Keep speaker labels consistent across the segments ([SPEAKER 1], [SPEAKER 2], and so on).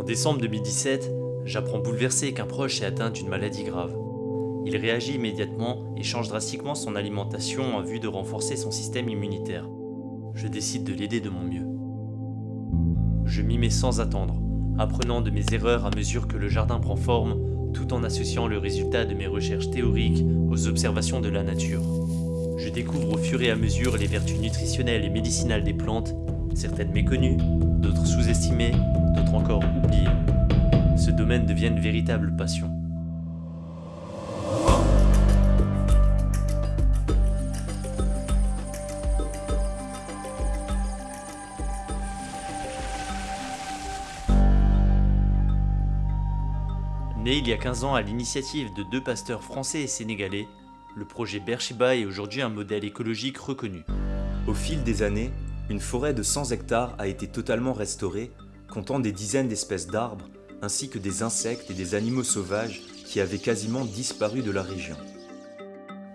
[SPEAKER 1] En décembre 2017, j'apprends bouleversé qu'un proche est atteint d'une maladie grave. Il réagit immédiatement et change drastiquement son alimentation en vue de renforcer son système immunitaire. Je décide de l'aider de mon mieux. Je m'y mets sans attendre, apprenant de mes erreurs à mesure que le jardin prend forme, tout en associant le résultat de mes recherches théoriques aux observations de la nature. Je découvre au fur et à mesure les vertus nutritionnelles et médicinales des plantes, certaines méconnues, d'autres sous-estimées, d'autres encore oubliées. Ce domaine devient une véritable passion. Né il y a 15 ans à l'initiative de deux pasteurs français et sénégalais, le projet Bershiba est aujourd'hui un modèle écologique reconnu.
[SPEAKER 2] Au fil des années, une forêt de 100 hectares a été totalement restaurée, comptant des dizaines d'espèces d'arbres, ainsi que des insectes et des animaux sauvages qui avaient quasiment disparu de la région.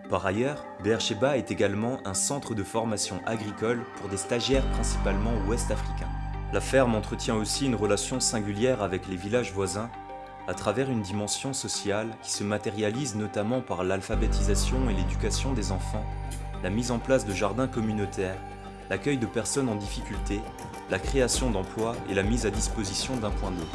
[SPEAKER 2] Par ailleurs, Beersheba est également un centre de formation agricole pour des stagiaires principalement ouest-africains. La ferme entretient aussi une relation singulière avec les villages voisins à travers une dimension sociale qui se matérialise notamment par l'alphabétisation et l'éducation des enfants, la mise en place de jardins communautaires, l'accueil de personnes en difficulté, la création d'emplois et la mise à disposition d'un point d'eau.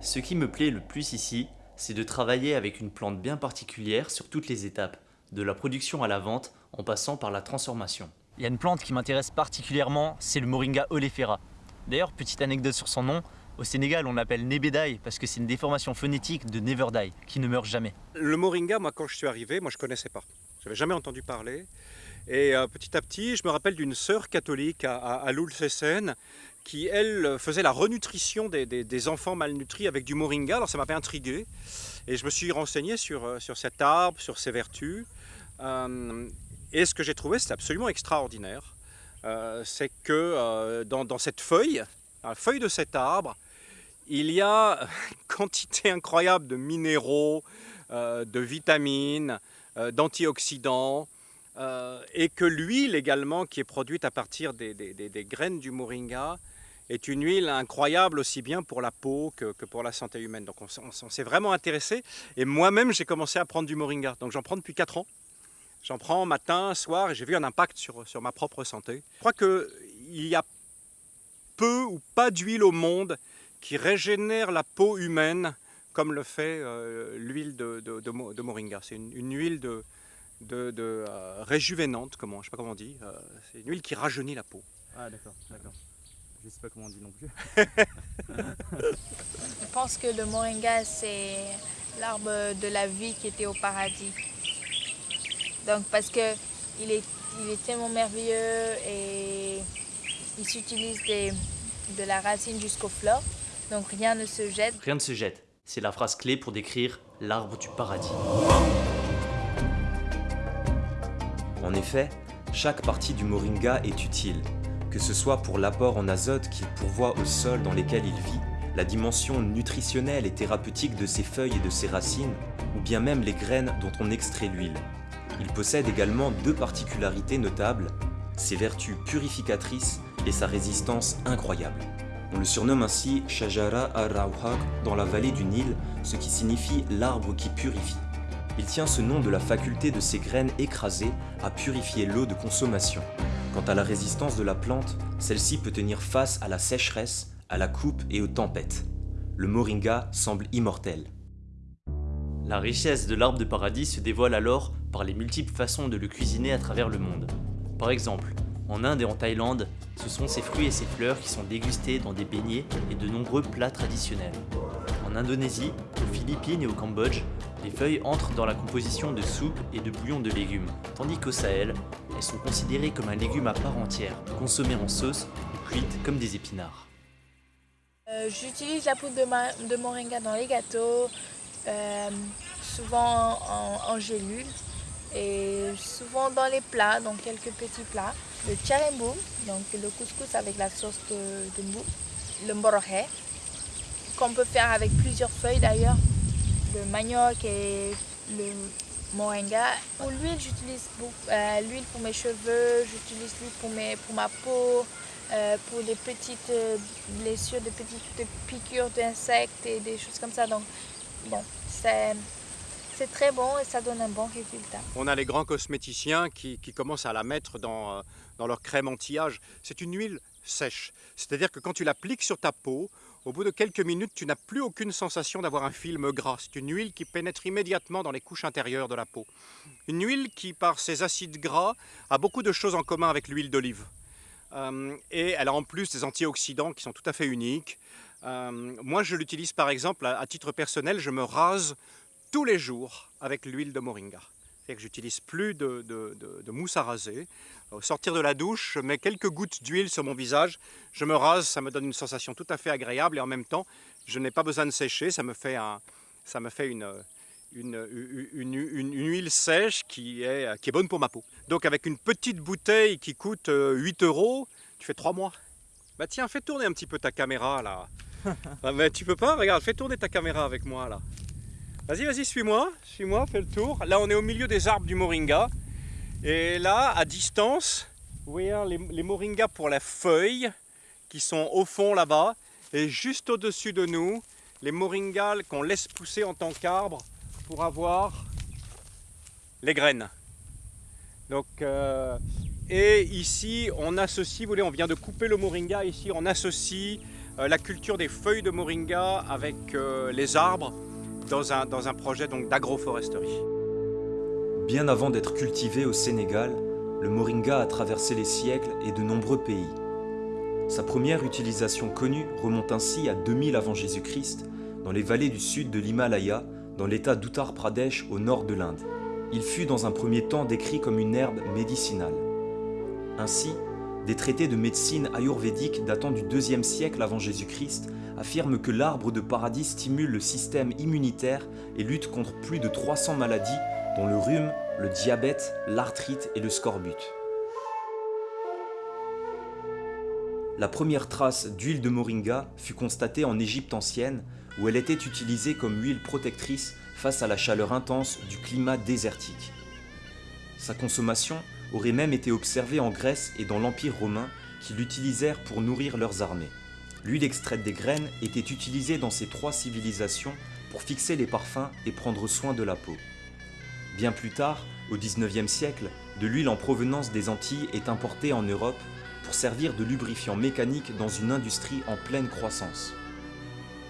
[SPEAKER 1] Ce qui me plaît le plus ici, c'est de travailler avec une plante bien particulière sur toutes les étapes, de la production à la vente en passant par la transformation. Il y a une plante qui m'intéresse particulièrement, c'est le Moringa oleifera. D'ailleurs, petite anecdote sur son nom, au Sénégal, on l'appelle Nebedai parce que c'est une déformation phonétique de Never qui ne meurt jamais.
[SPEAKER 3] Le Moringa, moi, quand je suis arrivé, moi, je connaissais pas. Je n'avais jamais entendu parler. Et euh, petit à petit, je me rappelle d'une sœur catholique à, à, qui, elle, faisait la renutrition des, enfants malnutris avec du Moringa. Alors, ça m'avait intrigué. Et je me suis renseigné sur, euh, sur cet arbre, sur ses vertus. Euh, et ce que j'ai trouvé, c'est absolument extraordinaire. Euh, c'est que euh, dans, cette feuille, dans la feuille de cet arbre, il y a une quantité incroyable de minéraux, euh, de vitamines, d'antioxydants, et que l'huile également qui est produite à partir des, graines du moringa est une huile incroyable aussi bien pour la peau que, pour la santé humaine. Donc on, s'est vraiment intéressé et moi-même j'ai commencé à prendre du moringa. Donc j'en prends depuis 4 ans. J'en prends matin, soir, et j'ai vu un impact sur, sur ma propre santé. Je crois qu'il y a peu ou pas d'huile au monde qui régénère la peau humaine comme le fait euh, l'huile de, de, moringa. C'est une, huile de, de, euh, réjuvénante, comment, je sais pas comment on dit. Euh, c'est une huile qui rajeunit la peau.
[SPEAKER 4] Ah d'accord, d'accord. Je sais pas comment on dit non plus.
[SPEAKER 5] je pense que le moringa, c'est l'arbre de la vie qui était au paradis. Donc parce que il est, il est tellement merveilleux et il s'utilise de la racine jusqu'aux fleurs. Donc rien ne se jette.
[SPEAKER 1] Rien ne se jette. C'est la phrase clé pour décrire l'arbre du paradis.
[SPEAKER 2] En effet, chaque partie du moringa est utile, que ce soit pour l'apport en azote qu'il pourvoit au sol dans lesquels il vit, la dimension nutritionnelle et thérapeutique de ses feuilles et de ses racines, ou bien même les graines dont on extrait l'huile. Il possède également deux particularités notables, ses vertus purificatrices et sa résistance incroyable. On le surnomme ainsi Shajara ar-Rawhaq dans la vallée du Nil, ce qui signifie l'arbre qui purifie. Il tient ce nom de la faculté de ses graines écrasées à purifier l'eau de consommation. Quant à la résistance de la plante, celle-ci peut tenir face à la sécheresse, à la coupe et aux tempêtes. Le moringa semble immortel.
[SPEAKER 1] La richesse de l'arbre de paradis se dévoile alors par les multiples façons de le cuisiner à travers le monde. Par exemple, en Inde et en Thaïlande, ce sont ses fruits et ses fleurs qui sont dégustés dans des beignets et de nombreux plats traditionnels. En Indonésie, aux Philippines et au Cambodge, les feuilles entrent dans la composition de soupes et de bouillons de légumes, tandis qu'au Sahel, elles sont considérées comme un légume à part entière, consommées en sauce ou cuites comme des épinards.
[SPEAKER 5] Euh, j'utilise la poudre de, moringa dans les gâteaux, euh, souvent en, en et souvent dans les plats, donc quelques petits plats. Le charembu, donc le couscous avec la sauce de, de mbou. Le mborohe, qu'on peut faire avec plusieurs feuilles d'ailleurs. Le manioc et le moringa. Pour l'huile, j'utilise euh, l'huile pour mes cheveux, j'utilise l'huile pour, pour ma peau, euh, pour les petites euh, blessures, des petites piqûres d'insectes et des choses comme ça. Donc, bon, c'est... C'est très bon et ça donne un bon résultat.
[SPEAKER 3] On a les grands cosméticiens qui, commencent à la mettre dans, dans leur crème anti-âge. C'est une huile sèche. C'est-à-dire que quand tu l'appliques sur ta peau, au bout de quelques minutes, tu n'as plus aucune sensation d'avoir un film gras. C'est une huile qui pénètre immédiatement dans les couches intérieures de la peau. Une huile qui, par ses acides gras, a beaucoup de choses en commun avec l'huile d'olive. Euh, et elle a en plus des antioxydants qui sont tout à fait uniques. Euh, moi, je l'utilise par exemple à, titre personnel, je me rase tous les jours avec l'huile de moringa. C'est-à-dire que j'utilise plus de, de, mousse à raser. Au sortir de la douche, je mets quelques gouttes d'huile sur mon visage, je me rase, ça me donne une sensation tout à fait agréable et en même temps, je n'ai pas besoin de sécher, ça me fait, un, ça me fait une, une, une, une, huile sèche qui est, qui est bonne pour ma peau. Donc avec une petite bouteille qui coûte 8 euh, euros, tu fais 3 mois. Bah tiens, fais tourner un petit peu ta caméra là. ah, mais tu peux pas, regarde, fais tourner ta caméra avec moi là. Vas-y, vas-y, suis-moi, suis-moi, fais le tour. Là, on est au milieu des arbres du moringa. Et là, à distance, vous voyez hein, les, les moringas pour la feuille qui sont au fond là-bas. Et juste au-dessus de nous, les moringas qu'on laisse pousser en tant qu'arbre pour avoir les graines. Donc, euh, et ici, on associe, vous voyez, on vient de couper le moringa. Ici, on associe euh, la culture des feuilles de moringa avec euh, les arbres dans un, dans un projet d'agroforesterie.
[SPEAKER 2] Bien avant d'être cultivé au Sénégal, le moringa a traversé les siècles et de nombreux pays. Sa première utilisation connue remonte ainsi à 2000 avant Jésus-Christ, dans les vallées du sud de l'Himalaya, dans l'état d'Uttar Pradesh au nord de l'Inde. Il fut dans un premier temps décrit comme une herbe médicinale. Ainsi, des traités de médecine ayurvédique datant du deuxième siècle avant Jésus-Christ affirme que l'arbre de paradis stimule le système immunitaire et lutte contre plus de 300 maladies dont le rhume, le diabète, l'arthrite et le scorbut. La première trace d'huile de moringa fut constatée en Égypte ancienne où elle était utilisée comme huile protectrice face à la chaleur intense du climat désertique. Sa consommation aurait même été observée en Grèce et dans l'Empire romain qui l'utilisèrent pour nourrir leurs armées. L'huile extraite des graines était utilisée dans ces trois civilisations pour fixer les parfums et prendre soin de la peau. Bien plus tard, au 19e siècle, de l'huile en provenance des Antilles est importée en Europe pour servir de lubrifiant mécanique dans une industrie en pleine croissance.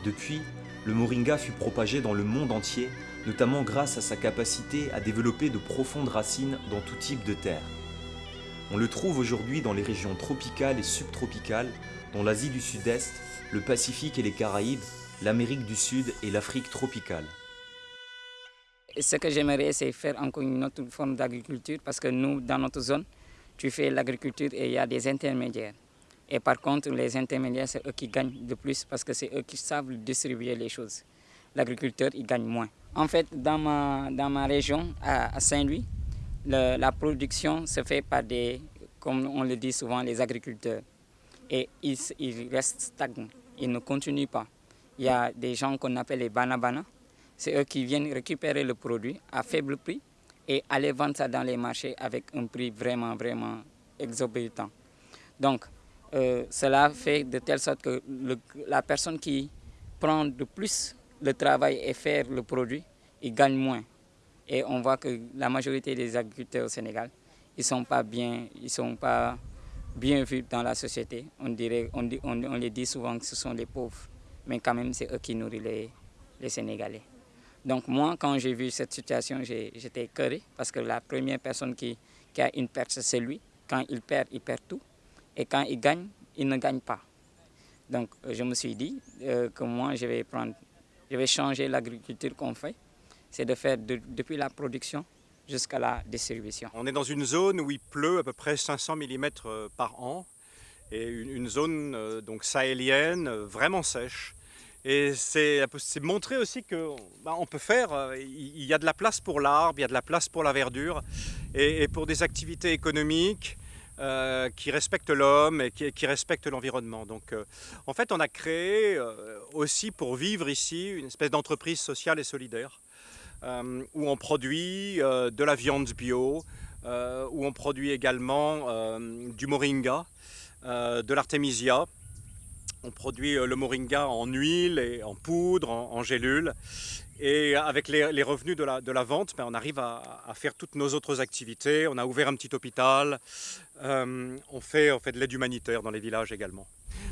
[SPEAKER 2] Depuis, le moringa fut propagé dans le monde entier, notamment grâce à sa capacité à développer de profondes racines dans tout type de terre. On le trouve aujourd'hui dans les régions tropicales et subtropicales, dont l'Asie du Sud-Est, le Pacifique et les Caraïbes, l'Amérique du Sud et l'Afrique tropicale.
[SPEAKER 6] Ce que j'aimerais, c'est faire encore une autre forme d'agriculture parce que nous, dans notre zone, tu fais l'agriculture et il y a des intermédiaires. Et par contre, les intermédiaires, c'est eux qui gagnent de plus parce que c'est eux qui savent distribuer les choses. L'agriculteur, il gagne moins. En fait, dans ma, dans ma région, à, Saint-Louis, la production se fait par des, comme on le dit souvent, les agriculteurs et ils, restent stagnants, ils ne continuent pas. Il y a des gens qu'on appelle les banabana, c'est eux qui viennent récupérer le produit à faible prix et aller vendre ça dans les marchés avec un prix vraiment, vraiment exorbitant. Donc, euh, cela fait de telle sorte que la personne qui prend de plus le travail et faire le produit, il gagne moins. Et on voit que la majorité des agriculteurs au Sénégal, ils ne sont pas bien, ils sont pas bien vus dans la société. On, dirait, on, on, on, les dit souvent que ce sont les pauvres, mais quand même c'est eux qui nourrissent les, les Sénégalais. Donc moi, quand j'ai vu cette situation, j'étais curé parce que la première personne qui, qui a une perte, c'est lui. Quand il perd, il perd tout. Et quand il gagne, il ne gagne pas. Donc je me suis dit euh, que moi, je vais, prendre, je vais changer l'agriculture qu'on fait. C'est de faire de, depuis la production jusqu'à la distribution.
[SPEAKER 3] On est dans une zone où il pleut à peu près 500 mm euh, par an et une, zone euh, donc sahélienne euh, vraiment sèche. Et c'est montrer aussi qu'on bah, peut faire, il y a de la place pour l'arbre, il y a de la place pour la verdure et, pour des activités économiques qui respectent l'homme et qui, respectent l'environnement. Donc en fait on a créé aussi pour vivre ici une espèce d'entreprise sociale et solidaire euh, où on produit euh, de la viande bio, euh, où on produit également euh, du moringa, euh, de l'artémisia. On produit euh, le moringa en huile et en poudre, en, en gélule. Et avec les, revenus de la, vente, ben, on arrive à faire toutes nos autres activités. On a ouvert un petit hôpital. Euh, on, fait, fait de l'aide humanitaire dans les villages également.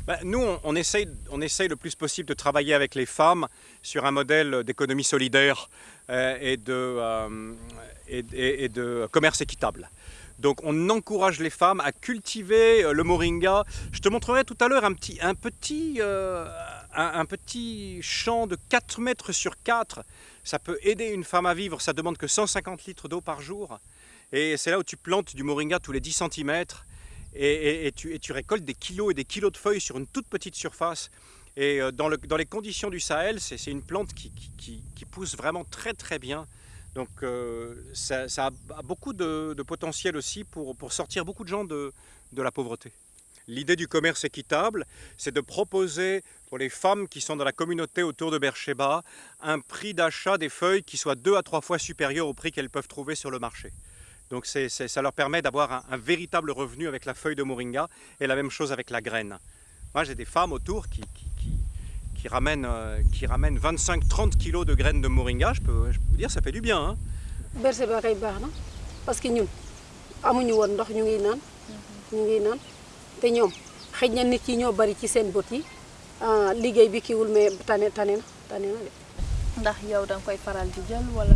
[SPEAKER 3] Ben, nous, on, essaye, on essaye le plus possible de travailler avec les femmes sur un modèle d'économie solidaire euh, et, de, euh, et, de commerce équitable. Donc on encourage les femmes à cultiver le moringa. Je te montrerai tout à l'heure un petit, un, petit, un petit champ de 4 mètres sur 4. Ça peut aider une femme à vivre. Ça demande que 150 litres d'eau par jour. Et c'est là où tu plantes du moringa tous les 10 cm. Et, tu, récoltes des kilos et des kilos de feuilles sur une toute petite surface. Et euh, dans, le- dans les conditions du Sahel, c'est une plante qui, pousse vraiment très très bien. Donc euh, ça, a beaucoup de, potentiel aussi pour, sortir beaucoup de gens de, de la pauvreté. L'idée du commerce équitable, c'est de proposer pour les femmes qui sont dans la communauté autour de Beersheba un prix d'achat des feuilles qui soit deux à trois fois supérieur au prix qu'elles peuvent trouver sur le marché. Donc c'est- c'est- ça leur permet d'avoir un, un véritable revenu avec la feuille de moringa et la même chose avec la graine. Moi j'ai des femmes autour qui, qui, qui- qui ramènent, euh, ramènent 25-30 kilos de graines de moringa. Je peux, je peux vous dire, ça fait du bien. hein.
[SPEAKER 7] berse ba kay baax na parce que ñun amuñu woon ndox ñu ngi naan ñu ngi naan te ñoom xëy na nit yi ñoo bari ci seen bët yi ah, liggéey bi kiwul mais tane tane na tane na de
[SPEAKER 5] ndax yow da nga koy faral di jël wala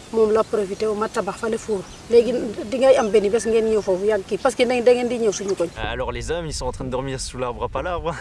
[SPEAKER 7] parce que koñ
[SPEAKER 1] Alors les hommes, ils sont en train de dormir sous l'arbre à palabres.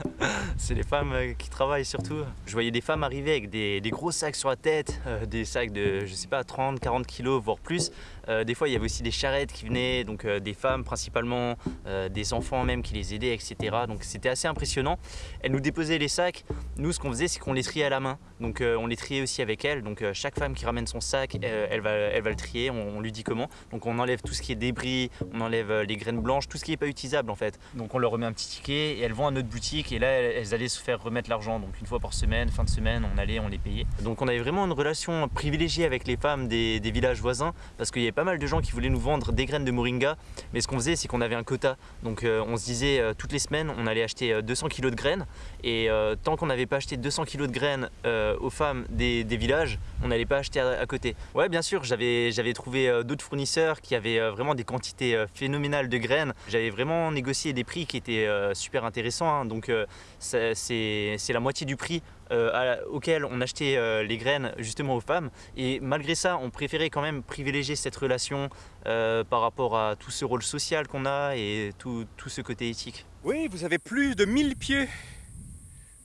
[SPEAKER 1] C'est les femmes euh, qui travaillent surtout. Je voyais des femmes arriver avec des, des gros sacs sur la tête, euh, des sacs de, je sais pas, 30, 40 kilos, voire plus. Euh, des fois, il y avait aussi des charrettes qui venaient, donc euh, des femmes principalement, euh, des enfants même qui les aidaient, etc. Donc c'était assez impressionnant. Elles nous déposaient les sacs. Nous, ce qu'on faisait, c'est qu'on les triait à la main. Donc on les triait aussi avec elles. Donc chaque femme qui ramène son sac, elle, va, elle va le trier. On, lui dit comment. Donc on enlève tout ce qui est débris, on enlève les graines blanches, tout ce qui n'est pas utilisable en fait. Donc on leur remet un petit ticket et elles vont à notre boutique et là elles, elles allaient se faire remettre l'argent. Donc une fois par semaine, fin de semaine, on allait, on les payait. Donc on avait vraiment une relation privilégiée avec les femmes des, des villages voisins parce qu'il y avait pas mal de gens qui voulaient nous vendre des graines de moringa. Mais ce qu'on faisait, c'est qu'on avait un quota. Donc euh, on se disait euh, toutes les semaines, on allait acheter euh, 200 kilos de graines et euh, tant qu'on n'avait pas acheté 200 kilos de graines euh, aux femmes des, villages, on n'allait pas acheter à, côté. Ouais, bien sûr, j'avais trouvé euh, d'autres fournisseurs qui avaient euh, vraiment des quantités euh, phénoménales de graines. J'avais vraiment négocié des prix qui étaient euh, super intéressants. hein. Donc euh, c'est la moitié du prix euh, à- auquel on achetait euh, les graines justement aux femmes. Et malgré ça, on préférait quand même privilégier cette relation euh, par rapport à tout ce rôle social qu'on a et tout, tout ce côté éthique.
[SPEAKER 3] Oui, vous avez plus de 1000 pieds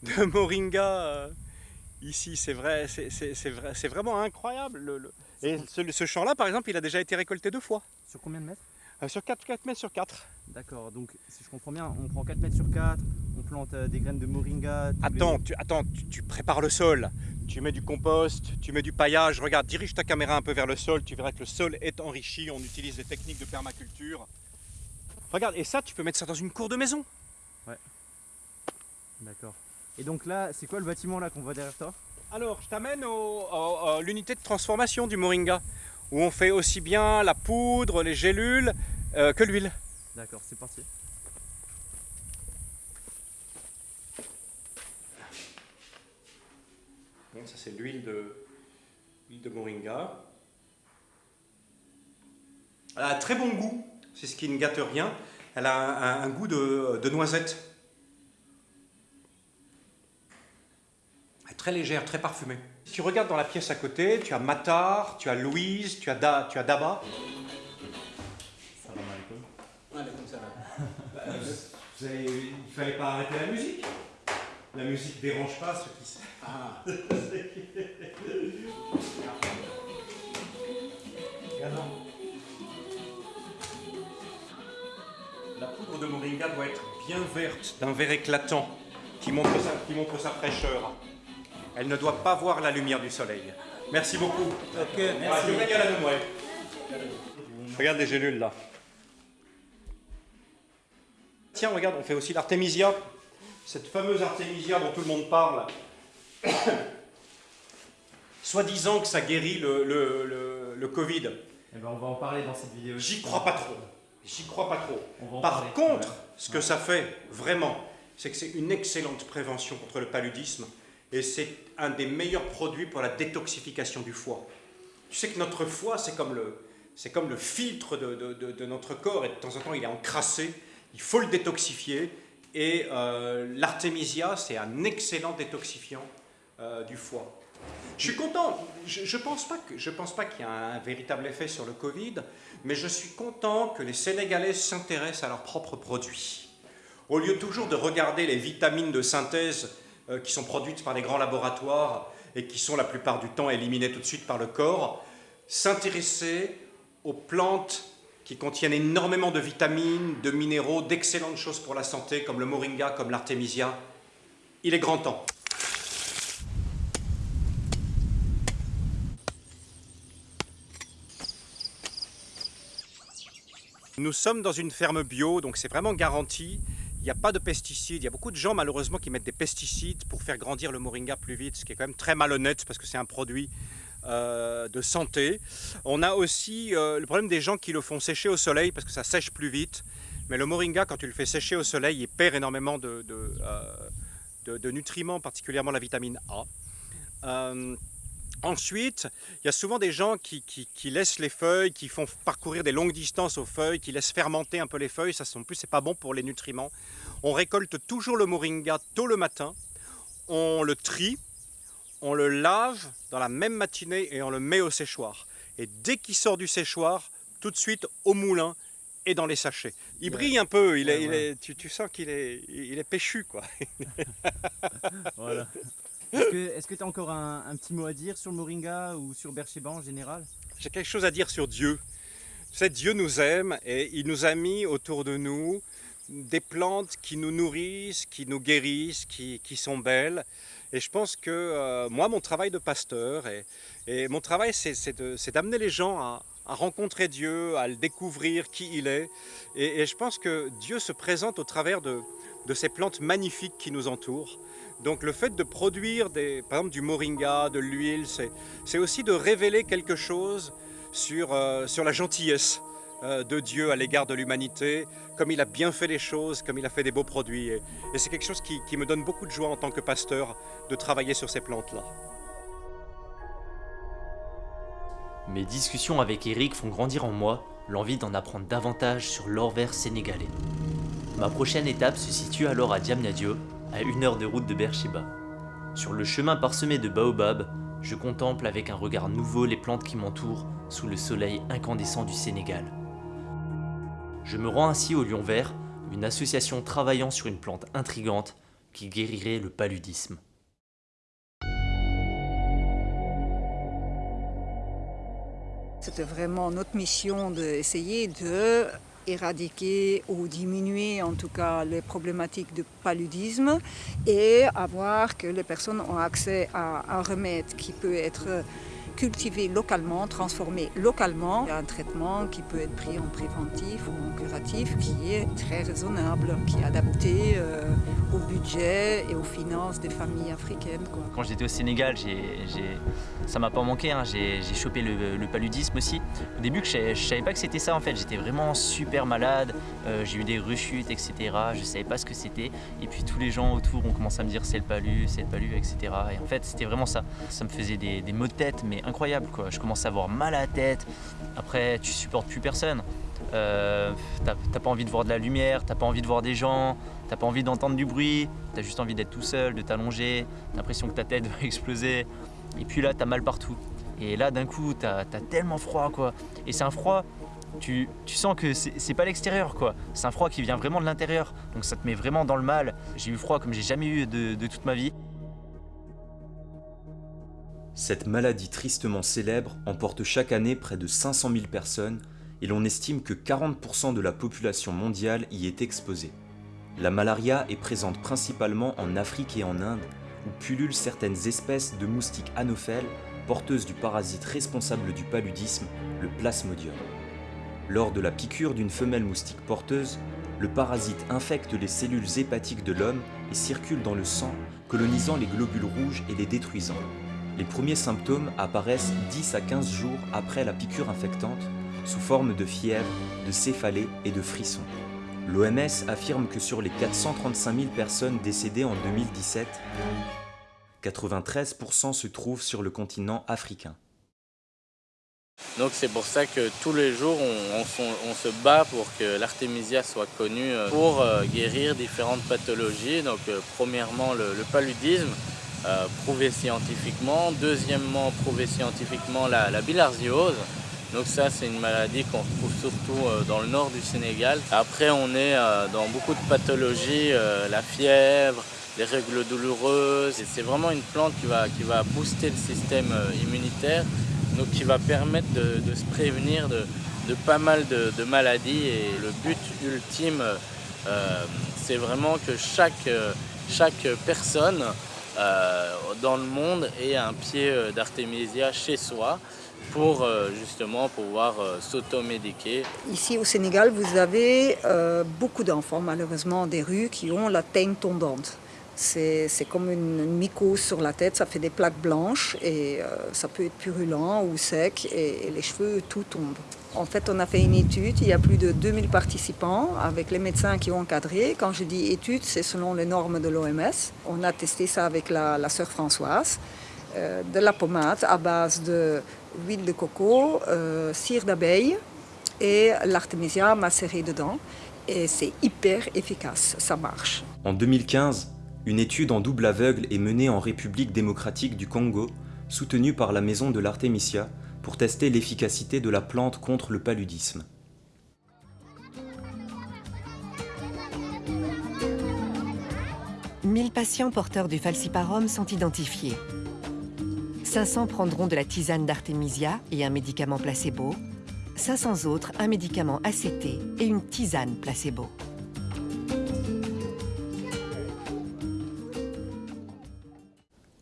[SPEAKER 3] de moringa euh, ici, c'est vrai, c'est c'est- c'est vrai, c'est vraiment incroyable. le- le- Et ce, ce champ-là, par exemple, il a déjà été récolté deux fois,
[SPEAKER 4] Sur combien de mètres?
[SPEAKER 3] Euh, sur 4, 4 mètres sur 4.
[SPEAKER 4] D'accord, donc si je comprends bien, on prend 4 mètres sur 4, on plante euh, des graines de moringa. les-
[SPEAKER 3] Attends, tu, attends tu, tu prépares le sol, tu mets du compost, tu mets du paillage. Regarde, dirige ta caméra un peu vers le sol, tu verras que le sol est enrichi. On utilise des techniques de permaculture. Regarde, et ça, tu peux mettre ça dans une cour de maison.
[SPEAKER 4] D'accord. Et donc là, c'est quoi le bâtiment là qu'on voit derrière toi?
[SPEAKER 3] Alors, je t'amène à l'unité de transformation du moringa, où on fait aussi bien la poudre, les gélules euh, que l'huile.
[SPEAKER 4] D'accord, c'est parti.
[SPEAKER 3] Bon, ça c'est l'huile de, l'huile de moringa. Elle a un très bon goût, c'est ce qui ne gâte rien. Elle a un, un goût de, de noisette. Elle est très légère, très parfumée. Si tu regardes dans la pièce à côté, tu as Matar, tu as Louise, tu as, da, tu as Daba. Vous avez- il fallait pas arrêter la musique. La musique dérange pas ceux qui. Ah. Regarde. la poudre de moringa doit être bien verte, d'un vert éclatant, qui montre, sa, qui montre sa fraîcheur. Elle ne doit pas voir la lumière du soleil. Merci beaucoup.
[SPEAKER 4] Ok,
[SPEAKER 3] Ah, ouais. Regarde les gélules là. Tiens, regarde, on fait aussi l'artémisia. Cette fameuse artémisia dont tout le monde parle. Soi-disant que ça guérit le, le- le- le Covid.
[SPEAKER 4] Eh ben, on va en parler dans cette vidéo.
[SPEAKER 3] J'y crois pas trop. J'y crois pas trop.
[SPEAKER 4] On va en
[SPEAKER 3] Par
[SPEAKER 4] parler.
[SPEAKER 3] contre,
[SPEAKER 4] Ouais.
[SPEAKER 3] ce que ça fait vraiment, c'est que c'est une excellente prévention contre le paludisme et c'est un des meilleurs produits pour la détoxification du foie. Tu sais que notre foie, c'est comme le, comme le filtre de, de- de- notre corps et de temps en temps il est encrassé. Il faut le détoxifier et euh, l'artémisia, c'est un excellent détoxifiant euh, du foie. Je suis content. Je ne je pense pas qu'il y a un véritable effet sur le Covid, mais je suis content que les Sénégalais s'intéressent à leurs propres produits. Au lieu toujours de regarder les vitamines de synthèse qui sont produites par les grands laboratoires et qui sont la plupart du temps éliminées tout de suite par le corps, s'intéresser aux plantes qui contiennent énormément de vitamines, de minéraux, d'excellentes choses pour la santé, comme le moringa, comme l'artémisia. Il est grand temps. Nous sommes dans une ferme bio, donc c'est vraiment garanti. Il n'y a pas de pesticides. Il y a beaucoup de gens malheureusement qui mettent des pesticides pour faire grandir le moringa plus vite, ce qui est quand même très malhonnête parce que c'est un produit euh, de santé. On a aussi euh, le problème des gens qui le font sécher au soleil parce que ça sèche plus vite. Mais le moringa, quand tu le fais sécher au soleil, il perd énormément de, euh, nutriments, particulièrement la vitamine A. Ensuite, il y a souvent des gens qui, qui- qui laissent les feuilles, qui font parcourir des longues distances aux feuilles, qui laissent fermenter un peu les feuilles. Ça, en plus, c'est pas bon pour les nutriments. On récolte toujours le moringa tôt le matin. On le trie, on le lave dans la même matinée et on le met au séchoir. Et dès qu'il sort du séchoir, tout de suite au moulin et dans les sachets. Il brille un peu. Il est,
[SPEAKER 4] Ouais,
[SPEAKER 3] il
[SPEAKER 4] ouais.
[SPEAKER 3] est- tu, tu sens qu'il est, il est péchu, quoi.
[SPEAKER 4] Voilà. Est-ce que tu as encore un, petit mot à dire sur le Moringa ou sur Bercheba en général?
[SPEAKER 3] J'ai quelque chose à dire sur Dieu. Tu sais, Dieu nous aime et il nous a mis autour de nous des plantes qui nous nourrissent, qui nous guérissent, qui, sont belles. Et je pense que euh, moi, mon travail de pasteur, et, mon travail, c'est d'amener les gens à, rencontrer Dieu, à le découvrir, qui il est. Et, je pense que Dieu se présente au travers de ces plantes magnifiques qui nous entourent. Donc le fait de produire des, par exemple du moringa, de l'huile, c'est aussi de révéler quelque chose sur, euh, sur la gentillesse euh, de Dieu à l'égard de l'humanité, comme il a bien fait les choses, comme il a fait des beaux produits. Et, et c'est quelque chose qui, qui me donne beaucoup de joie en tant que pasteur de travailler sur ces plantes-là.
[SPEAKER 1] Mes discussions avec Eric font grandir en moi l'envie d'en apprendre davantage sur l'or vert sénégalais. Ma prochaine étape se situe alors à Diamniadio, à une heure de route de Beersheba. Sur le chemin parsemé de baobabs, je contemple avec un regard nouveau les plantes qui m'entourent sous le soleil incandescent du Sénégal. Je me rends ainsi au Lion Vert, une association travaillant sur une plante intrigante qui guérirait le paludisme.
[SPEAKER 8] C'était vraiment notre mission d'essayer de éradiquer ou diminuer en tout cas les problématiques de paludisme et avoir que les personnes ont accès à un remède qui peut être cultivé localement, transformé localement, un traitement qui peut être pris en préventif ou en curatif qui est très raisonnable, qui est adapté euh, au budget et aux finances des familles africaines.
[SPEAKER 1] Quand j'étais au Sénégal, j'ai, j'ai- ça m'a pas manqué, hein. j'ai, chopé le, paludisme aussi. Au début, je, je savais pas que c'était ça en fait, j'étais vraiment super malade, euh, j'ai eu des rechutes, etc. Je savais pas ce que c'était. Et puis tous les gens autour ont commencé à me dire c'est le palu, c'est le palu, etc. Et en fait, c'était vraiment ça. Ça me faisait des, des maux de tête, mais incroyables quoi. Je commençais à avoir mal à la tête. Après, tu supportes plus personne. Euh, t'as, pas envie de voir de la lumière, t'as pas envie de voir des gens, t'as pas envie d'entendre du bruit, t'as juste envie d'être tout seul, de t'allonger, t'as l'impression que ta tête va exploser. Et puis là, t'as mal partout. Et là, d'un coup, t'as, tellement froid, quoi. Et c'est un froid, tu, sens que c'est, pas l'extérieur, quoi. C'est un froid qui vient vraiment de l'intérieur. Donc ça te met vraiment dans le mal. J'ai eu froid comme j'ai jamais eu de toute ma vie.
[SPEAKER 2] Cette maladie tristement célèbre emporte chaque année près de 500 000 personnes et l'on estime que 40% de la population mondiale y est exposée. La malaria est présente principalement en Afrique et en Inde, où pullulent certaines espèces de moustiques anophèles porteuses du parasite responsable du paludisme, le plasmodium. Lors de la piqûre d'une femelle moustique porteuse, le parasite infecte les cellules hépatiques de l'homme et circule dans le sang, colonisant les globules rouges et les détruisant. Les premiers symptômes apparaissent 10 à 15 jours après la piqûre infectante, sous forme de fièvre, de céphalée et de frissons. L'OMS affirme que sur les 435 000 personnes décédées en 2017, 93% se trouvent sur le continent africain.
[SPEAKER 9] Donc c'est pour ça que tous les jours on, se bat pour que l'artémisia soit connue euh, pour euh, guérir différentes pathologies. Donc euh, premièrement le, paludisme, prouvé scientifiquement. Deuxièmement prouvé scientifiquement la, la bilharziose. Donc ça c'est une maladie qu'on retrouve surtout dans le nord du Sénégal. Après on est dans beaucoup de pathologies, la fièvre, les règles douloureuses. C'est vraiment une plante qui va, qui va booster le système immunitaire donc qui va permettre de, se prévenir de, pas mal de, maladies et le but ultime euh, c'est vraiment que chaque, chaque personne euh, dans le monde ait un pied euh, d'artémisia chez soi pour justement pouvoir s'automédiquer.
[SPEAKER 8] Ici au Sénégal, vous avez beaucoup d'enfants malheureusement des rues qui ont la teigne tombante. C'est comme une mycose sur la tête, ça fait des plaques blanches et euh, ça peut être purulent ou sec et, les cheveux, tout tombe. En fait, on a fait une étude, il y a plus de 2000 participants avec les médecins qui ont encadré. Quand je dis étude, c'est selon les normes de l'OMS. On a testé ça avec la, la sœur Françoise. Euh, de la pommade à base de huile de coco, euh, cire d'abeille et l'artémisia macérée dedans. Et c'est hyper efficace, ça marche.
[SPEAKER 2] En 2015, une étude en double aveugle est menée en République démocratique du Congo, soutenue par la maison de l'Artemisia, pour tester l'efficacité de la plante contre le paludisme.
[SPEAKER 10] « 1000 patients porteurs du falciparum sont identifiés. 500 prendront de la tisane d'Artemisia et un médicament placebo. 500 autres un médicament ACT et une tisane placebo.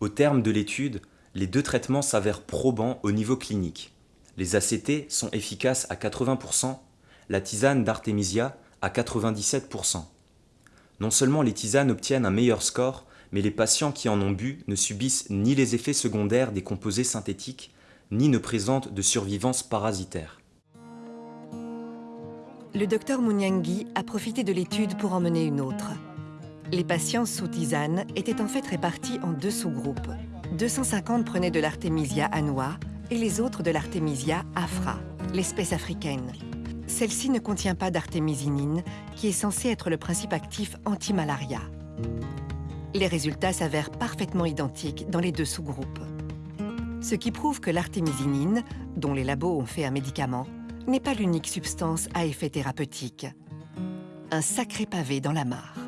[SPEAKER 2] Au terme de l'étude, les deux traitements s'avèrent probants au niveau clinique. Les ACT sont efficaces à 80%, la tisane d'Artemisia à 97%. Non seulement les tisanes obtiennent un meilleur score, mais les patients qui en ont bu ne subissent ni les effets secondaires des composés synthétiques, ni ne présentent de survivance parasitaire.
[SPEAKER 10] Le docteur Mouniangui a profité de l'étude pour en mener une autre. Les patients sous tisane étaient en fait répartis en deux sous-groupes. 250 prenaient de l'artémisia annua et les autres de l'artémisia afra, l'espèce africaine. Celle-ci ne contient pas d'artémisinine, qui est censée être le principe actif anti-malaria. Les résultats s'avèrent parfaitement identiques dans les deux sous-groupes. Ce qui prouve que l'artémisinine, dont les labos ont fait un médicament, n'est pas l'unique substance à effet thérapeutique. Un sacré pavé dans la mare.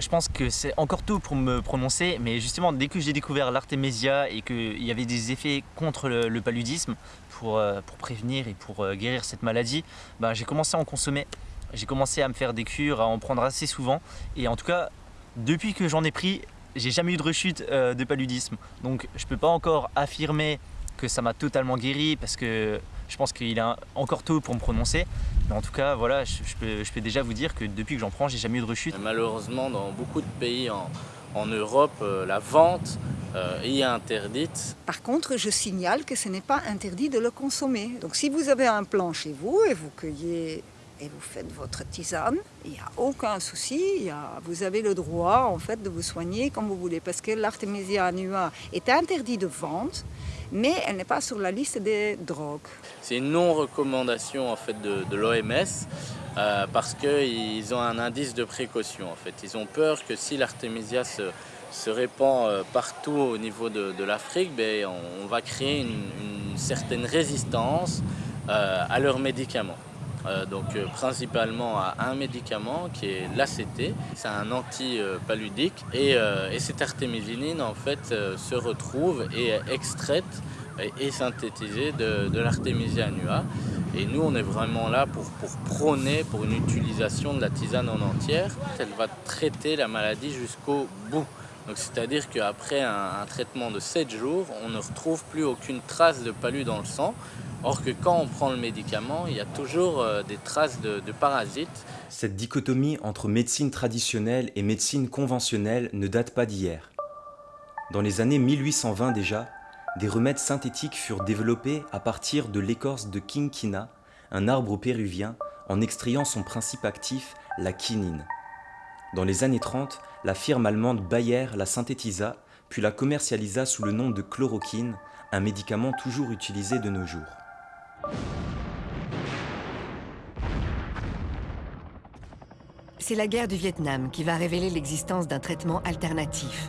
[SPEAKER 1] Je pense que c'est encore tôt pour me prononcer, mais justement, dès que j'ai découvert l'artémisia et qu'il y avait des effets contre le, paludisme pour, euh, pour, prévenir et pour euh, guérir cette maladie, ben, j'ai commencé à en consommer. J'ai commencé à me faire des cures, à en prendre assez souvent. Et en tout cas, depuis que j'en ai pris, j'ai jamais eu de rechute euh, de paludisme. Donc je peux pas encore affirmer que ça m'a totalement guéri parce que je pense qu'il est encore tôt pour me prononcer. Mais en tout cas, voilà, je, peux, déjà vous dire que depuis que j'en prends, j'ai jamais eu de rechute.
[SPEAKER 9] Malheureusement, dans beaucoup de pays en, Europe, euh, la vente euh, est interdite.
[SPEAKER 8] Par contre, je signale que ce n'est pas interdit de le consommer. Donc si vous avez un plan chez vous et vous cueillez et vous faites votre tisane, il n'y a aucun souci, vous avez le droit en fait de vous soigner comme vous voulez parce que l'artémisia annua est interdit de vente mais elle n'est pas sur la liste des drogues.
[SPEAKER 9] C'est une non-recommandation en fait de, l'OMS euh, parce qu'ils ont un indice de précaution en fait. Ils ont peur que si l'artémisia se, répand euh, partout au niveau de, l'Afrique, ben, on, va créer une, certaine résistance euh, à leurs médicaments. Donc principalement à un médicament qui est l'ACT, c'est un anti-paludique et, et, cette artémisinine en fait se retrouve et est extraite et synthétisée de, de l'artémisia annua Et nous, on est vraiment là pour, pour prôner pour une utilisation de la tisane en entière. Elle va traiter la maladie jusqu'au bout. C'est-à-dire qu'après un, traitement de 7 jours, on ne retrouve plus aucune trace de palu dans le sang. Or que quand on prend le médicament, il y a toujours euh, des traces de, de parasites.
[SPEAKER 2] Cette dichotomie entre médecine traditionnelle et médecine conventionnelle ne date pas d'hier. Dans les années 1820 déjà, des remèdes synthétiques furent développés à partir de l'écorce de quinquina, un arbre péruvien, en extrayant son principe actif, la quinine. Dans les années 30, la firme allemande Bayer la synthétisa, puis la commercialisa sous le nom de chloroquine, un médicament toujours utilisé de nos jours.
[SPEAKER 10] C'est la guerre du Vietnam qui va révéler l'existence d'un traitement alternatif.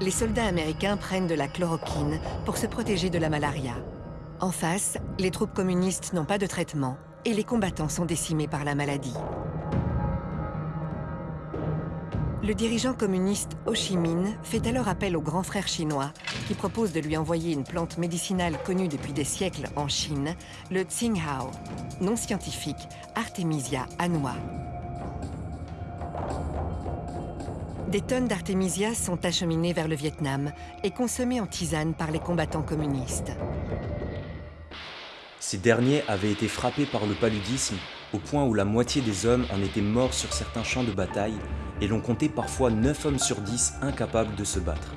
[SPEAKER 10] Les soldats américains prennent de la chloroquine pour se protéger de la malaria. En face, les troupes communistes n'ont pas de traitement et les combattants sont décimés par la maladie. Le dirigeant communiste Ho Chi Minh fait alors appel au grand frère chinois qui propose de lui envoyer une plante médicinale connue depuis des siècles en Chine, le Tsinghao, nom scientifique Artemisia annua. Des tonnes d'Artemisia sont acheminées vers le Vietnam et consommées en tisane par les combattants communistes.
[SPEAKER 2] Ces derniers avaient été frappés par le paludisme au point où la moitié des hommes en étaient morts sur certains champs de bataille et l'on comptait parfois 9 hommes sur 10 incapables de se battre.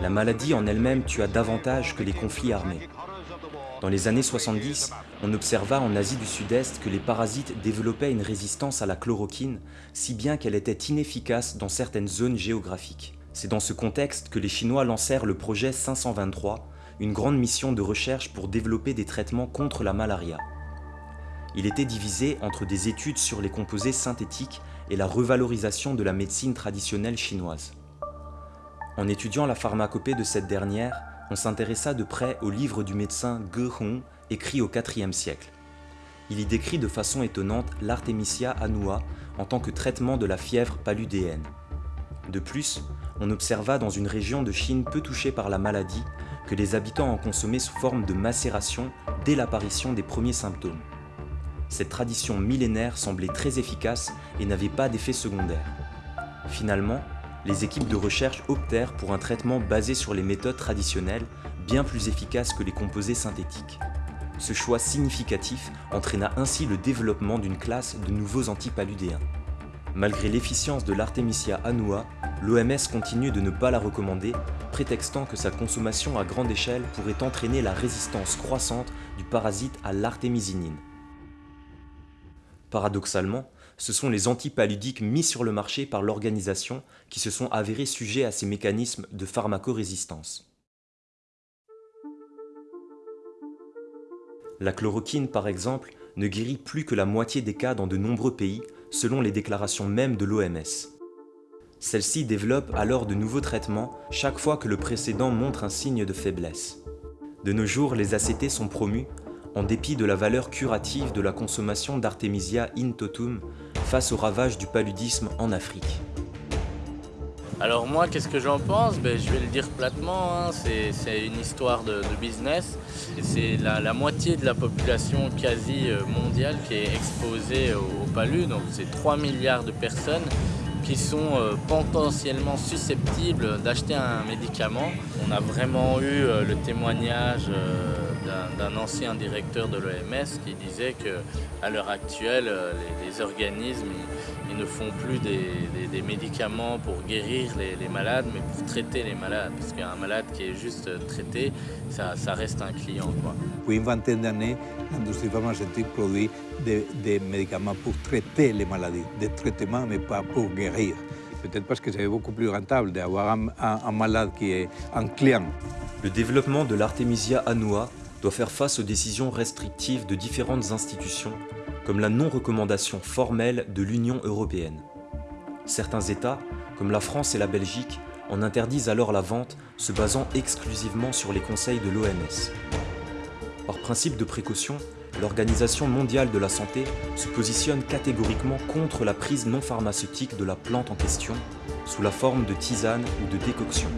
[SPEAKER 2] La maladie en elle-même tua davantage que les conflits armés. Dans les années 70, on observa en Asie du Sud-Est que les parasites développaient une résistance à la chloroquine, si bien qu'elle était inefficace dans certaines zones géographiques. C'est dans ce contexte que les Chinois lancèrent le projet 523, une grande mission de recherche pour développer des traitements contre la malaria. Il était divisé entre des études sur les composés synthétiques et la revalorisation de la médecine traditionnelle chinoise. En étudiant la pharmacopée de cette dernière, on s'intéressa de près au livre du médecin Ge Hong, écrit au IVe siècle. Il y décrit de façon étonnante l'Artemisia annua en tant que traitement de la fièvre paludéenne. De plus, on observa dans une région de Chine peu touchée par la maladie que les habitants en consommaient sous forme de macération dès l'apparition des premiers symptômes cette tradition millénaire semblait très efficace et n'avait pas d'effet secondaire. Finalement, les équipes de recherche optèrent pour un traitement basé sur les méthodes traditionnelles, bien plus efficaces que les composés synthétiques. Ce choix significatif entraîna ainsi le développement d'une classe de nouveaux antipaludéens. Malgré l'efficience de l'Artemisia annua, l'OMS continue de ne pas la recommander, prétextant que sa consommation à grande échelle pourrait entraîner la résistance croissante du parasite à l'artémisinine. Paradoxalement, ce sont les antipaludiques mis sur le marché par l'organisation qui se sont avérés sujets à ces mécanismes de pharmacorésistance. La chloroquine, par exemple, ne guérit plus que la moitié des cas dans de nombreux pays, selon les déclarations mêmes de l'OMS. Celle-ci développe alors de nouveaux traitements chaque fois que le précédent montre un signe de faiblesse. De nos jours, les ACT sont promus en dépit de la valeur curative de la consommation d'Artemisia in totum face au ravage du paludisme en Afrique.
[SPEAKER 9] Alors moi, qu'est-ce que j'en pense? Ben, Je vais le dire platement, hein. c'est une histoire de, business. C'est la, moitié de la population quasi euh, mondiale qui est exposée au, au palu, donc c'est 3 milliards de personnes qui sont euh, potentiellement susceptibles d'acheter un médicament. On a vraiment eu euh, le témoignage d'un ancien directeur de l'OMS qui disait qu'à l'heure actuelle, euh, les, organismes ils, ne font plus des, médicaments pour guérir les, malades, mais pour traiter les malades. Parce qu'un malade qui est juste traité, ça, reste un client. Quoi.
[SPEAKER 11] Depuis une vingtaine d'années, l'industrie pharmaceutique produit des, médicaments pour traiter les maladies, des traitements, mais pas pour guérir. Peut-être parce que c'est beaucoup plus rentable d'avoir un, un malade qui est un client.
[SPEAKER 2] Le développement de l'artémisia annua doit faire face aux décisions restrictives de différentes institutions, comme la non-recommandation formelle de l'Union européenne. Certains États, comme la France et la Belgique, en interdisent alors la vente, se basant exclusivement sur les conseils de l'OMS. Par principe de précaution, l'Organisation mondiale de la santé se positionne catégoriquement contre la prise non pharmaceutique de la plante en question, sous la forme de tisane ou de décoction.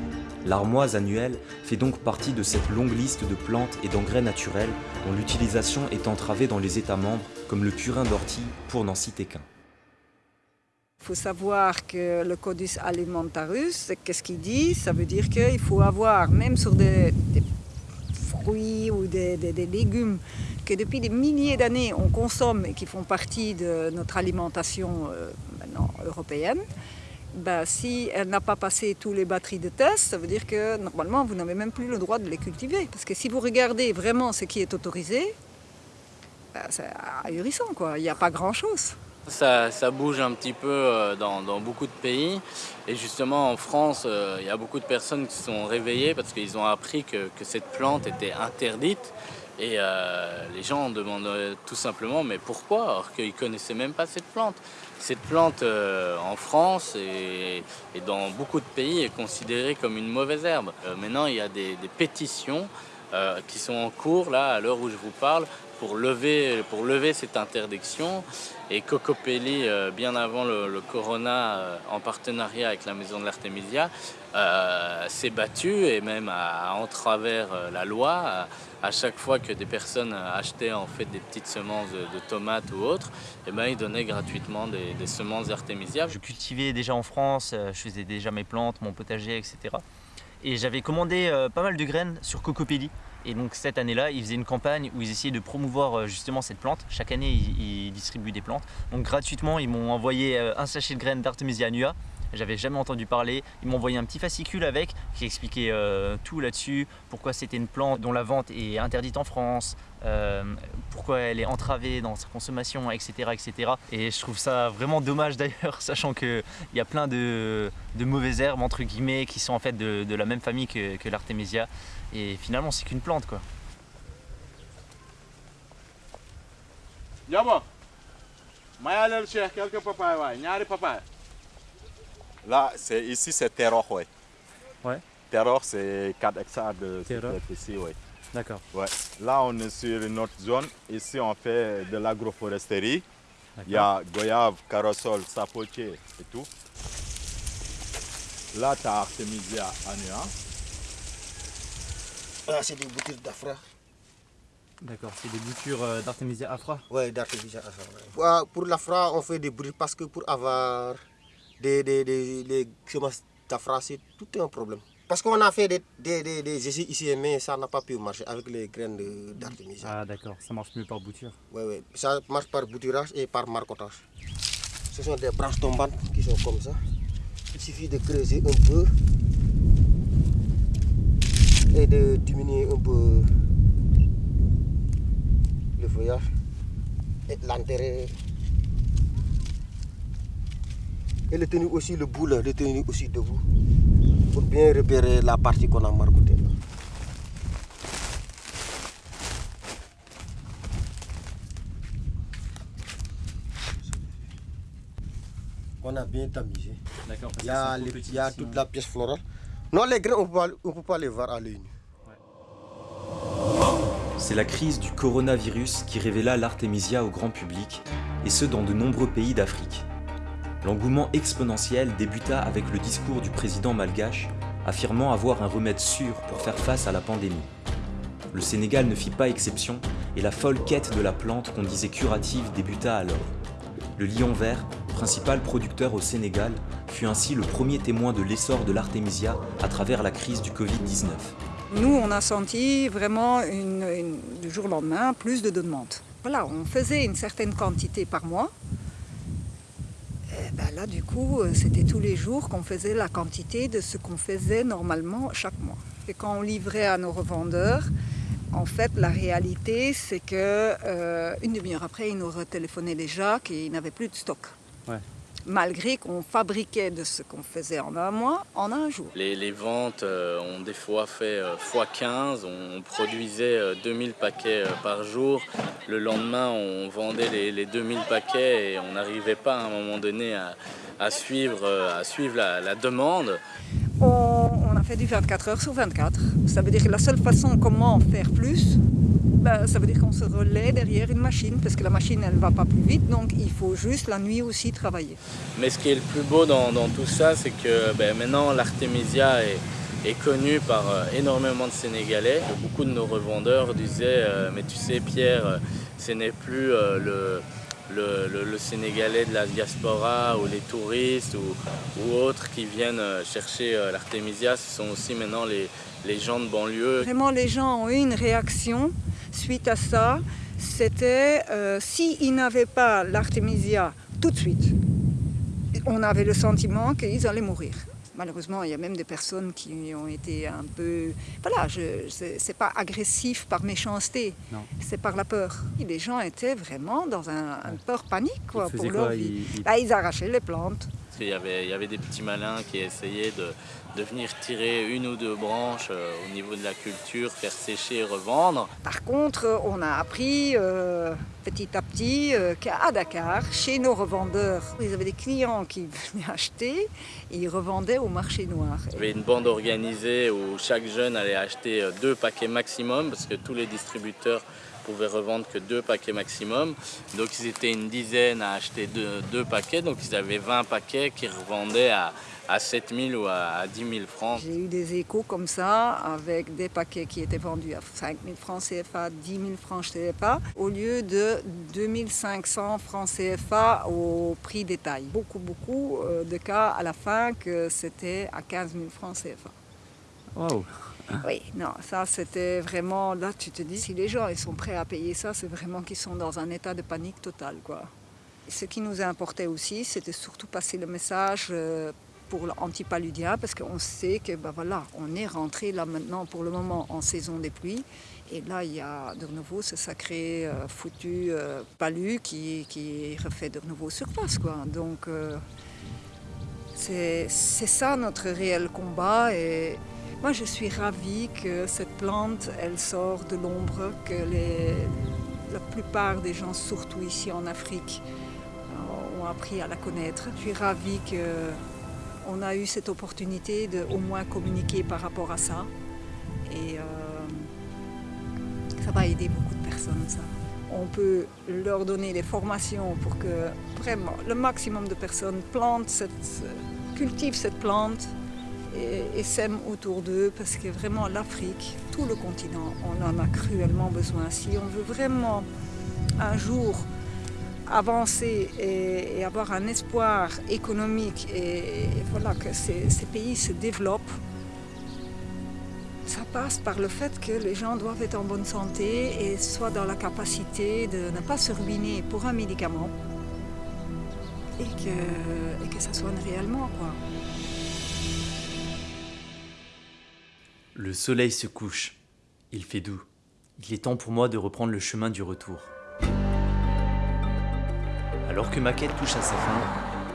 [SPEAKER 2] L'armoise annuelle fait donc partie de cette longue liste de plantes et d'engrais naturels dont l'utilisation est entravée dans les États membres, comme le purin d'ortie, pour n'en citer qu'un.
[SPEAKER 8] Il faut savoir que le Codus Alimentarus, qu'est-ce qu'il dit? Ça veut dire qu'il faut avoir, même sur des, fruits ou des, légumes que depuis des milliers d'années on consomme et qui font partie de notre alimentation euh, européenne, ben, si elle n'a pas passé tous les batteries de test, ça veut dire que normalement vous n'avez même plus le droit de les cultiver. Parce que si vous regardez vraiment ce qui est autorisé, ben, c'est ahurissant quoi, il n'y a pas grand-chose.
[SPEAKER 9] Ça, ça, bouge un petit peu euh, dans, beaucoup de pays et justement en France euh, il y a beaucoup de personnes qui sont réveillées parce qu'ils ont appris que, que, cette plante était interdite et euh, les gens demandent tout simplement mais pourquoi? Alors qu'ils ne connaissaient même pas cette plante. Cette plante euh, en France et, dans beaucoup de pays est considérée comme une mauvaise herbe. Euh, maintenant il y a des, pétitions qui sont en cours à l'heure où je vous parle pour lever, pour lever cette interdiction. Et Cocopelli, euh, bien avant le, Corona, euh, en partenariat avec la Maison de l'Artemisia, euh, s'est battu et même à, en travers la loi, à, chaque fois que des personnes achetaient en fait des petites semences de, tomates ou autres, et ben, ils donnaient gratuitement des, des semences d'Artemisia.
[SPEAKER 1] Je cultivais déjà en France, je faisais déjà mes plantes, mon potager, etc. Et j'avais commandé pas mal de graines sur Cocopelli. Et donc cette année-là, ils faisaient une campagne où ils essayaient de promouvoir justement cette plante. Chaque année, ils, distribuent des plantes. Donc gratuitement, ils m'ont envoyé un sachet de graines d'Artemisia annua. J'avais jamais entendu parler. Ils m'ont envoyé un petit fascicule avec qui expliquait euh, tout là-dessus, pourquoi c'était une plante dont la vente est interdite en France, euh, pourquoi elle est entravée dans sa consommation, etc., etc. Et je trouve ça vraiment dommage d'ailleurs, sachant qu'il y a plein de, mauvaises herbes entre guillemets qui sont en fait de, la même famille que, que. Et finalement, c'est qu'une plante quoi.
[SPEAKER 12] Là, c'est ici c'est terroir, ouais.
[SPEAKER 4] Ouais.
[SPEAKER 12] Terroir, c'est 4 hectares de superficie, ouais.
[SPEAKER 4] D'accord.
[SPEAKER 12] Ouais. Là, on est sur une autre zone. Ici, on fait de l'agroforesterie. Il y a goyave, carosol, sapotier et tout. Là, tu as Artemisia annua.
[SPEAKER 13] Là, c'est des boutures d'Afra.
[SPEAKER 4] D'accord, c'est des boutures euh, d'Artemisia afra
[SPEAKER 13] Oui, d'Artemisia afra. Ouais. Pour, pour l'Afra, on fait des boutures parce que pour avoir des, des, des, des semences d'Afra, c'est tout un problème. Parce qu'on a fait des, des, des, des, essais ici, mais ça n'a pas pu marcher avec les graines d'Artemisia.
[SPEAKER 4] Ah d'accord, ça marche mieux par bouture.
[SPEAKER 13] Oui, oui, ça marche par bouturage et par marcotage. Ce sont des branches tombantes qui sont comme ça. Il suffit de creuser un peu et de diminuer un peu le feuillage et l'enterrer. Et le tenir aussi le bout, là, le tenir aussi debout pour bien repérer la partie qu'on a margoutée. On a bien tamisé. Il y a, les, il y a toute la pièce florale. Non, les.
[SPEAKER 2] C'est la crise du coronavirus qui révéla l'artémisia au grand public, et ce dans de nombreux pays d'Afrique. L'engouement exponentiel débuta avec le discours du président malgache, affirmant avoir un remède sûr pour faire face à la pandémie. Le Sénégal ne fit pas exception, et la folle quête de la plante qu'on disait curative débuta alors. Le lion vert, principal producteur au Sénégal, fut ainsi le premier témoin de l'essor de l'artémisia à travers la crise du Covid-19.
[SPEAKER 8] Nous, on a senti vraiment une, une, du jour au lendemain plus de demandes. Voilà, on faisait une certaine quantité par mois. Et ben là, du coup, c'était tous les jours qu'on faisait la quantité de ce qu'on faisait normalement chaque mois. Et quand on livrait à nos revendeurs, en fait, la réalité, c'est que euh, une demi-heure après, ils nous retéléphonaient déjà qu'ils n'avaient plus de stock.
[SPEAKER 4] Ouais
[SPEAKER 8] malgré qu'on fabriquait de ce qu'on faisait en un mois en un jour.
[SPEAKER 9] Les, les ventes euh, ont des fois fait euh, x15, on produisait euh, 2000 paquets par jour. Le lendemain, on vendait les, les 2000 paquets et on n'arrivait pas à un moment donné à, à suivre, à suivre la, la demande.
[SPEAKER 8] On, on, a fait du 24 heures sur 24. Ça veut dire que la seule façon comment faire plus, ben, ça veut dire qu'on se relaie derrière une machine, parce que la machine, elle ne va pas plus vite, donc il faut juste la nuit aussi travailler.
[SPEAKER 9] Mais ce qui est le plus beau dans, dans tout ça, c'est que ben, maintenant, l'artémisia est, est connu par énormément de Sénégalais. Beaucoup de nos revendeurs disaient mais tu sais Pierre, ce n'est plus le, le, Sénégalais de la diaspora ou les touristes ou, autres qui viennent chercher l'artémisia, ce sont aussi maintenant les, les gens de banlieue.
[SPEAKER 8] Vraiment les gens ont eu une réaction suite à ça. C'était s'ils n'avaient pas l'artémisia tout de suite, on avait le sentiment qu'ils allaient mourir. Malheureusement, il y a même des personnes qui ont été un peu... Voilà, ce n'est pas agressif par méchanceté, c'est par la peur. les gens étaient vraiment dans un, une peur panique quoi, pour leur vie. Ils... ils arrachaient les plantes.
[SPEAKER 9] Il y, avait, il y avait des petits malins qui essayaient de, de venir tirer une ou deux branches euh, au niveau de la culture, faire sécher et revendre.
[SPEAKER 8] Par contre, on a appris euh, petit à petit euh, qu'à Dakar, chez nos revendeurs, ils avaient des clients qui venaient acheter et ils revendaient au marché noir.
[SPEAKER 9] Il y avait une bande organisée où chaque jeune allait acheter deux paquets maximum parce que tous les distributeurs pouvaient revendre que deux paquets maximum. Donc ils étaient une dizaine à acheter deux, deux paquets, donc ils avaient 20 paquets qui revendaient à à 7 000 ou à 10 000 francs.
[SPEAKER 8] J'ai eu des échos comme ça, avec des paquets qui étaient vendus à 5 000 francs CFA, 10 000 francs CFA, au lieu de 2 500 francs CFA au prix détail. Beaucoup, beaucoup euh, de cas à la fin que c'était à 15 000 francs CFA.
[SPEAKER 4] Wow.
[SPEAKER 8] Oui, non, ça c'était vraiment, là tu te dis, si les gens ils sont prêts à payer ça, c'est vraiment qu'ils sont dans un état de panique totale. Quoi. Ce qui nous importait aussi, c'était surtout passer le message euh, pour l'antipaludien parce qu'on sait que ben voilà, on est rentré là maintenant pour le moment en saison des pluies et là il y a de nouveau ce sacré euh, foutu euh, palu qui, qui refait de nouveau surface quoi. Donc c'est ça notre réel combat et moi je suis ravie que cette plante elle sort de l'ombre, que la plupart des gens surtout ici en Afrique ont appris à la connaître. Je suis ravie que on a eu cette opportunité de au moins communiquer par rapport à ça. Et euh, ça va aider beaucoup de personnes, ça. On peut leur donner des formations pour que vraiment le maximum de personnes plantent cette, cultivent cette plante et, sèment autour d'eux parce que vraiment l'Afrique, tout le continent, on en a cruellement besoin. Si on veut vraiment un jour avancer et, avoir un espoir économique et, voilà, que ces, pays se développent, ça passe par le fait que les gens doivent être en bonne santé et soient dans la capacité de ne pas se ruiner pour un médicament et que, et que ça soigne réellement. Quoi.
[SPEAKER 1] Le soleil se couche. Il fait doux. Il est temps pour moi de reprendre le chemin du retour. Alors que ma quête touche à sa fin,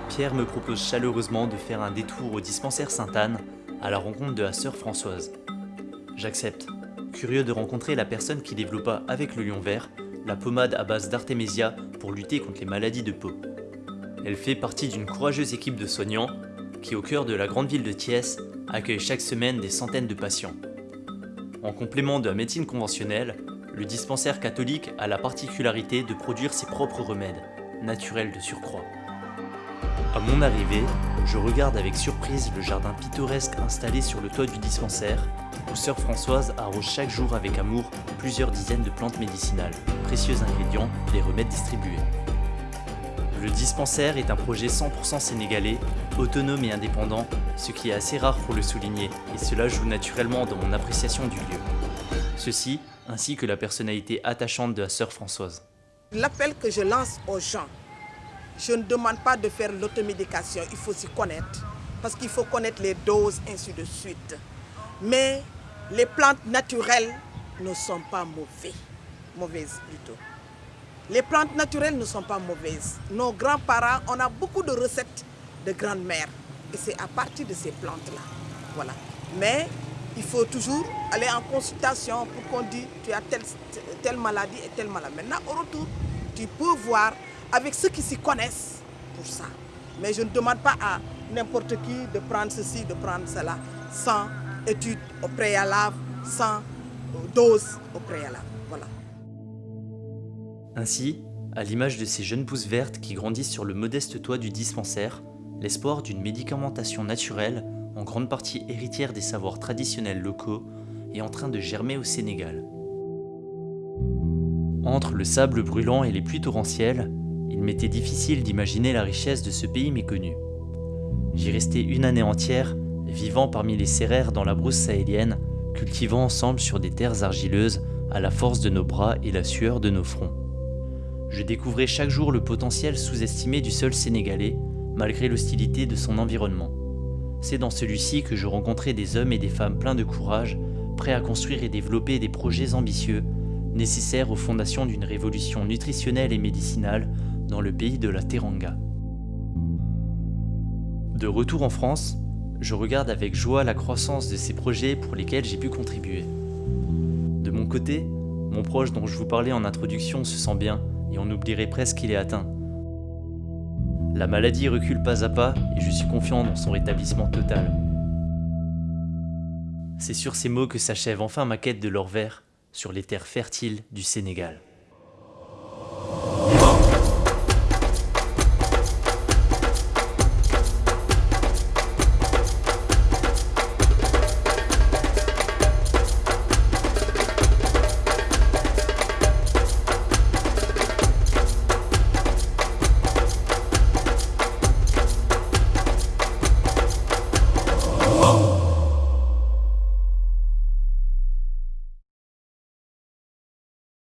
[SPEAKER 1] Pierre me propose chaleureusement de faire un détour au dispensaire Sainte-Anne à la rencontre de la sœur Françoise. J'accepte, curieux de rencontrer la personne qui développa avec le lion vert la pommade à base d'artémisia pour lutter contre les maladies de peau. Elle fait partie d'une courageuse équipe de soignants qui, au cœur de la grande ville de Thiès, accueille chaque semaine des centaines de patients. En complément de la médecine conventionnelle, le dispensaire catholique a la particularité de produire ses propres remèdes, naturel de surcroît. À mon arrivée, je regarde avec surprise le jardin pittoresque installé sur le toit du dispensaire, où sœur Françoise arrose chaque jour avec amour plusieurs dizaines de plantes médicinales, précieux ingrédients des remèdes distribués. Le dispensaire est un projet 100% sénégalais, autonome et indépendant, ce qui est assez rare pour le souligner, et cela joue naturellement dans mon appréciation du lieu. Ceci, ainsi que la personnalité attachante de la sœur Françoise.
[SPEAKER 14] L'appel que je lance aux gens, je ne demande pas de faire l'automédication, il faut s'y connaître. Parce qu'il faut connaître les doses, ainsi de suite. Mais les plantes naturelles ne sont pas mauvaises, mauvaises plutôt. Les plantes naturelles ne sont pas mauvaises. Nos grands-parents, on a beaucoup de recettes de grand-mère. Et c'est à partir de ces plantes-là. Voilà. Mais il faut toujours aller en consultation pour qu'on dise tu as telle, telle maladie et telle maladie. Maintenant, au retour, tu peux voir avec ceux qui s'y connaissent pour ça. Mais je ne demande pas à n'importe qui de prendre ceci, de prendre cela, sans étude au préalable, sans dose au préalable.
[SPEAKER 1] Ainsi, à l'image de ces jeunes pousses vertes qui grandissent sur le modeste toit du dispensaire, l'espoir d'une médicamentation naturelle en grande partie héritière des savoirs traditionnels locaux, est en train de germer au Sénégal. Entre le sable brûlant et les pluies torrentielles, il m'était difficile d'imaginer la richesse de ce pays méconnu. J'y restais une année entière, vivant parmi les céraires dans la brousse sahélienne, cultivant ensemble sur des terres argileuses à la force de nos bras et la sueur de nos fronts. Je découvrais chaque jour le potentiel sous-estimé du sol sénégalais, malgré l'hostilité de son environnement. C'est dans celui-ci que je rencontrais des hommes et des femmes pleins de courage, prêts à construire et développer des projets ambitieux, nécessaires aux fondations d'une révolution nutritionnelle et médicinale dans le pays de la Teranga. De retour en France, je regarde avec joie la croissance de ces projets pour lesquels j'ai pu contribuer. De mon côté, mon proche dont je vous parlais en introduction se sent bien et on oublierait presque qu'il est atteint. La maladie recule pas à pas et je suis confiant dans son rétablissement total. C'est sur ces mots que s'achève enfin ma quête de l'or vert sur les terres fertiles du Sénégal.